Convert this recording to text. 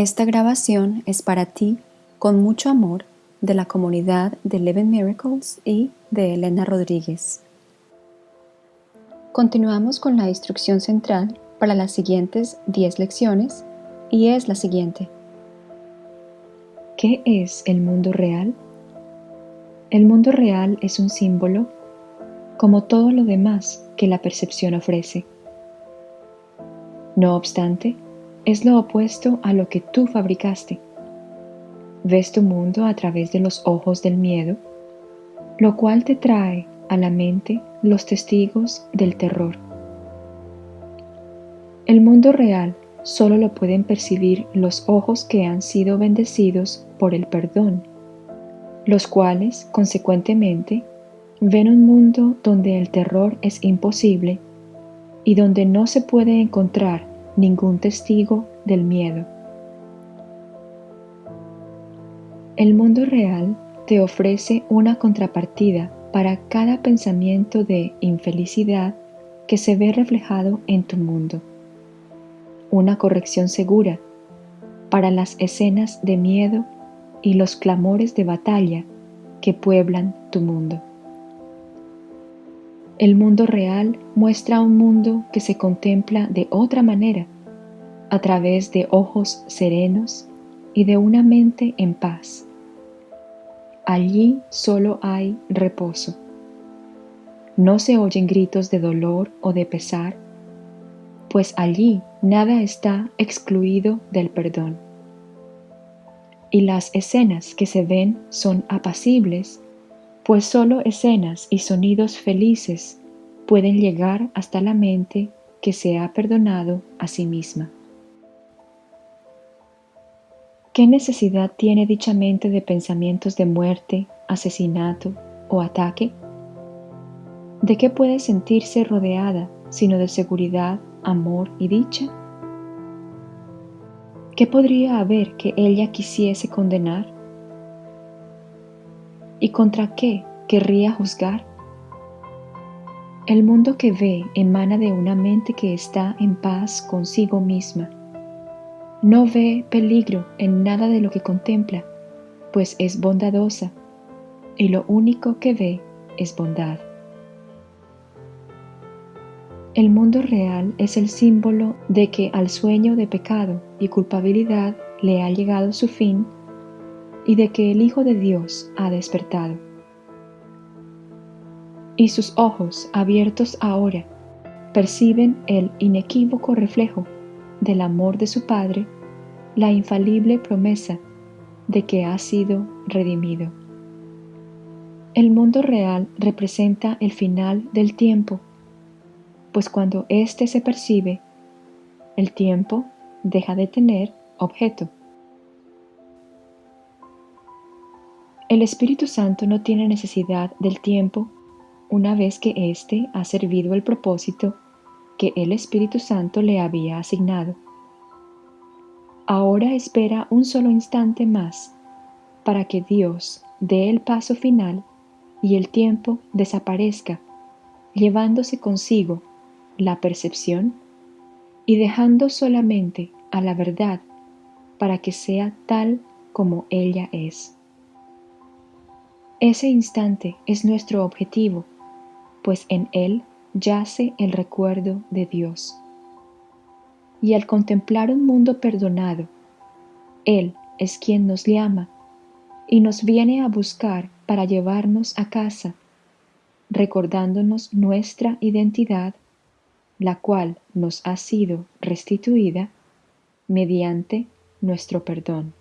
Esta grabación es para ti, con mucho amor, de la comunidad de Eleven Miracles y de Elena Rodríguez. Continuamos con la instrucción central para las siguientes 10 lecciones y es la siguiente. ¿Qué es el mundo real? El mundo real es un símbolo como todo lo demás que la percepción ofrece. No obstante, es lo opuesto a lo que tú fabricaste. Ves tu mundo a través de los ojos del miedo, lo cual te trae a la mente los testigos del terror. El mundo real solo lo pueden percibir los ojos que han sido bendecidos por el perdón, los cuales, consecuentemente, ven un mundo donde el terror es imposible y donde no se puede encontrar ningún testigo del miedo. El mundo real te ofrece una contrapartida para cada pensamiento de infelicidad que se ve reflejado en tu mundo. Una corrección segura para las escenas de miedo y los clamores de batalla que pueblan tu mundo. El mundo real muestra un mundo que se contempla de otra manera, a través de ojos serenos y de una mente en paz. Allí solo hay reposo. No se oyen gritos de dolor o de pesar, pues allí nada está excluido del perdón. Y las escenas que se ven son apacibles pues solo escenas y sonidos felices pueden llegar hasta la mente que se ha perdonado a sí misma. ¿Qué necesidad tiene dicha mente de pensamientos de muerte, asesinato o ataque? ¿De qué puede sentirse rodeada sino de seguridad, amor y dicha? ¿Qué podría haber que ella quisiese condenar? ¿Y contra qué querría juzgar? El mundo que ve emana de una mente que está en paz consigo misma. No ve peligro en nada de lo que contempla, pues es bondadosa, y lo único que ve es bondad. El mundo real es el símbolo de que al sueño de pecado y culpabilidad le ha llegado su fin y de que el Hijo de Dios ha despertado. Y sus ojos, abiertos ahora, perciben el inequívoco reflejo del amor de su Padre, la infalible promesa de que ha sido redimido. El mundo real representa el final del tiempo, pues cuando éste se percibe, el tiempo deja de tener objeto. El Espíritu Santo no tiene necesidad del tiempo una vez que éste ha servido el propósito que el Espíritu Santo le había asignado. Ahora espera un solo instante más para que Dios dé el paso final y el tiempo desaparezca, llevándose consigo la percepción y dejando solamente a la verdad para que sea tal como ella es. Ese instante es nuestro objetivo, pues en él yace el recuerdo de Dios. Y al contemplar un mundo perdonado, Él es quien nos llama y nos viene a buscar para llevarnos a casa, recordándonos nuestra identidad, la cual nos ha sido restituida mediante nuestro perdón.